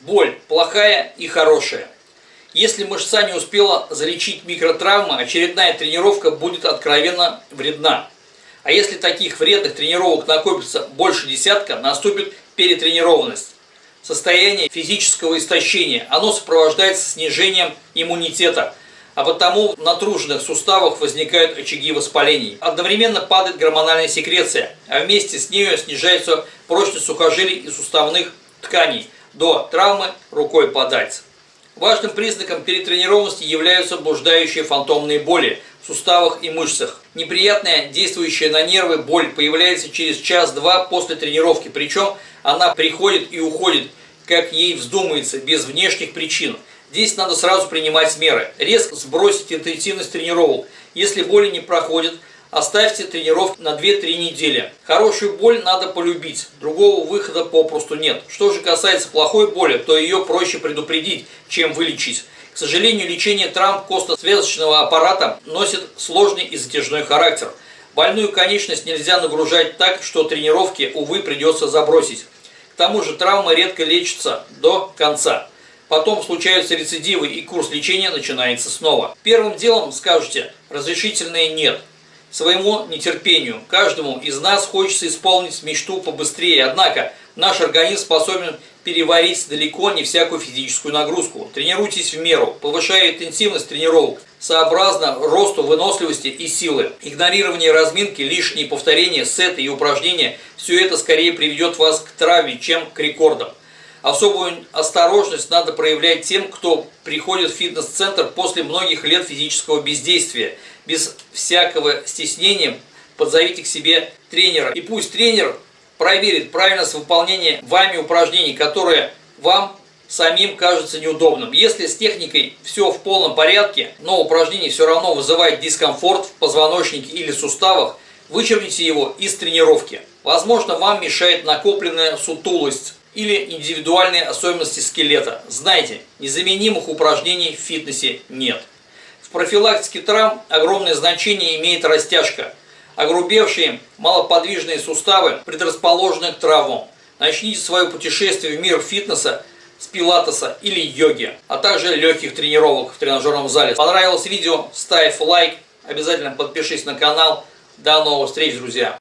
Боль плохая и хорошая. Если мышца не успела залечить микротравмы, очередная тренировка будет откровенно вредна. А если таких вредных тренировок накопится больше десятка, наступит перетренированность. Состояние физического истощения. Оно сопровождается снижением иммунитета, а потому в натруженных суставах возникают очаги воспалений. Одновременно падает гормональная секреция, а вместе с нею снижается прочность сухожилий и суставных тканей. До травмы рукой подать. Важным признаком перетренированности являются блуждающие фантомные боли в суставах и мышцах. Неприятная, действующая на нервы боль появляется через час-два после тренировки, причем она приходит и уходит, как ей вздумается, без внешних причин. Здесь надо сразу принимать меры. Резко сбросить интенсивность тренировок. Если боли не проходят, Оставьте тренировки на 2-3 недели. Хорошую боль надо полюбить, другого выхода попросту нет. Что же касается плохой боли, то ее проще предупредить, чем вылечить. К сожалению, лечение травм костно-связочного аппарата носит сложный и затяжной характер. Больную конечность нельзя нагружать так, что тренировки, увы, придется забросить. К тому же травмы редко лечатся до конца. Потом случаются рецидивы и курс лечения начинается снова. Первым делом скажете «разрешительное нет» своему нетерпению. Каждому из нас хочется исполнить мечту побыстрее, однако наш организм способен переварить далеко не всякую физическую нагрузку. Тренируйтесь в меру, повышая интенсивность тренировок, сообразно росту выносливости и силы. Игнорирование разминки, лишние повторения, сеты и упражнения – все это скорее приведет вас к травме, чем к рекордам. Особую осторожность надо проявлять тем, кто приходит в фитнес-центр после многих лет физического бездействия. Без всякого стеснения подзовите к себе тренера. И пусть тренер проверит правильность выполнения вами упражнений, которые вам самим кажется неудобным. Если с техникой все в полном порядке, но упражнение все равно вызывает дискомфорт в позвоночнике или суставах, вычеркните его из тренировки. Возможно, вам мешает накопленная сутулость или индивидуальные особенности скелета. Знайте, незаменимых упражнений в фитнесе нет. В профилактике травм огромное значение имеет растяжка. Огрубевшие малоподвижные суставы предрасположены к травмам. Начните свое путешествие в мир фитнеса с пилатеса или йоги, а также легких тренировок в тренажерном зале. Понравилось видео? Ставь лайк, обязательно подпишись на канал. До новых встреч, друзья!